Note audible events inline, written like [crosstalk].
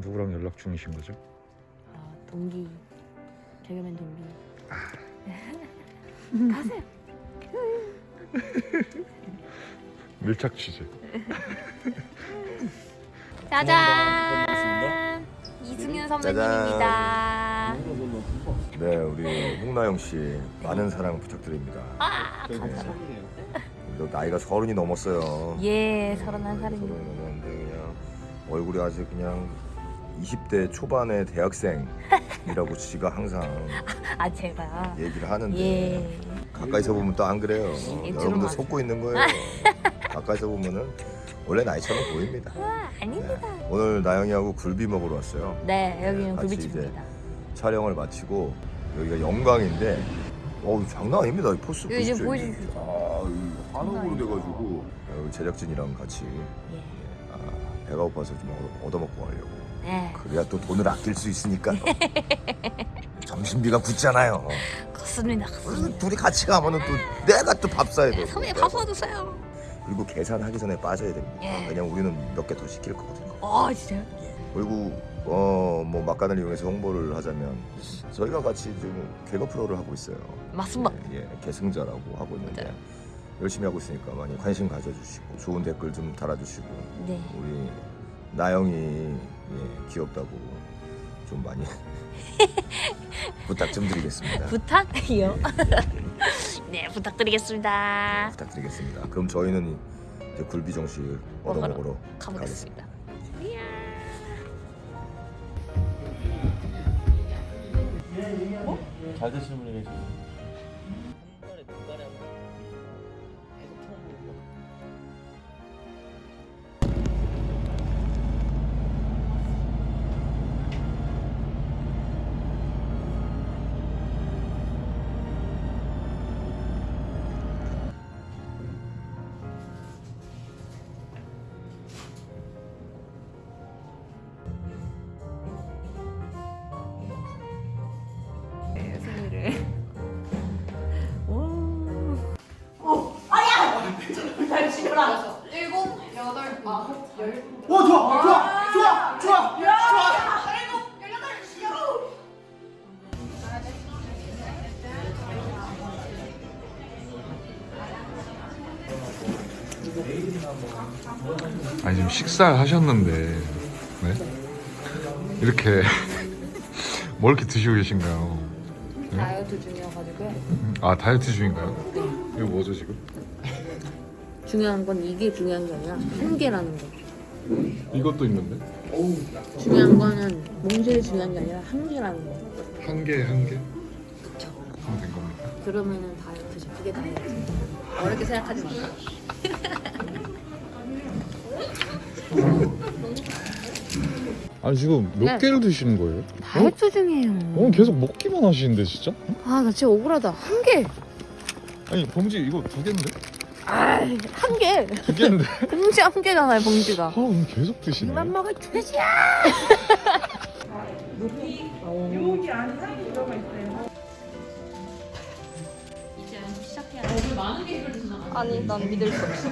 누구랑 연락 중이신 거죠? 아 동기. 개그맨 동기. [laughs] 가세요. [laughs] 밀착 취재. [laughs] 짜잔! 이승윤 선배님입니다. 네, 우리 홍나영 씨 많은 사랑 부탁드립니다. 아 네. 감사합니다. 너 나이가 서른이 넘었어요. 예 서른한 살입니다. 서른이 넘었는데 그냥 얼굴이 아직 그냥 20대 초반의 대학생이라고 지가 항상 [laughs] 아 제가 얘기를 하는데 예 가까이서 보면 또 안 그래요. 예, 여러분들 속고 있는 거예요. [laughs] 가까이서 보면은 원래 나이처럼 보입니다. 아, 아닙니다 네. 오늘 나영이하고 굴비 먹으러 왔어요. 네 여기는 같이 굴비집입니다 촬영을 마치고 여기가 영광인데 어우 장난 아닙니다 이 포스 이거 이제 보십시오, 이게. 보여주시죠. 아, 이 한옥으로 돼가지고 여기 제작진이랑 같이 예. 아, 배가 고파서 좀 얻어- 얻어 먹고 가려고. 네. 그래야 또 돈을 아낄 수 있으니까 [laughs] 점심비가 붙잖아요. 그렇습니다 그렇습니다. 둘이 같이 가면은 또 내가 또 밥 사야 돼 선배님 밥 사주세요. 그리고 계산하기 전에 빠져야 됩니다. 예. 왜냐면 우리는 몇 개 더 시킬 거거든요. 어 진짜요? 그리고 어뭐 막간을 이용해서 홍보를 하자면 저희가 같이 지금 개그 프로를 하고 있어요. 맞습니다. 예, 예, 계승자라고 하고 있는데 맞아요. 열심히 하고 있으니까 많이 관심 가져주시고 좋은 댓글 좀 달아주시고 네. 우리 나영이 예, 귀엽다고 좀 많이 [laughs] 부탁 좀 드리겠습니다. 부탁이요? 예, [laughs] 네 부탁드리겠습니다. 부탁드리겠습니다. 그럼 저희는 이제 굴비 정식 얻어 먹으러 먹으러 가보겠습니다. 이야 잘 드시는 분이 계시고 승 아니 지금 식사를 하셨는데 네? 이렇게 [laughs] 뭘 이렇게 드시고 계신가요? 다이어트 중이어가지고요 아 다이어트 중인가요? 이거 뭐죠 지금? 중요한 건 이게 중요한 게 아니라 한계라는 거 이것도 있는데 중요한 거는 몽실이 중요한 게 아니라 한계라는 거한개한 개? 하면 된 겁니까? 그러면은 다이어트죠 그게 다이어트 어렵게 생각하지 마 [laughs] 아니 지금 몇 네. 개를 드시는 거예요? 다이어트 중이에요 오늘 계속 먹기만 하시는데 진짜? 아나 진짜 억울하다 한 개 아니 봉지 이거 두 개인데? 아한 개 두 개인데? [laughs] 봉지 한 개잖아요 봉지가 아 오늘 계속 드시네 이만 먹을 돼지야 여기 안에 들어가 있어요. 아니 난 믿을 수 없어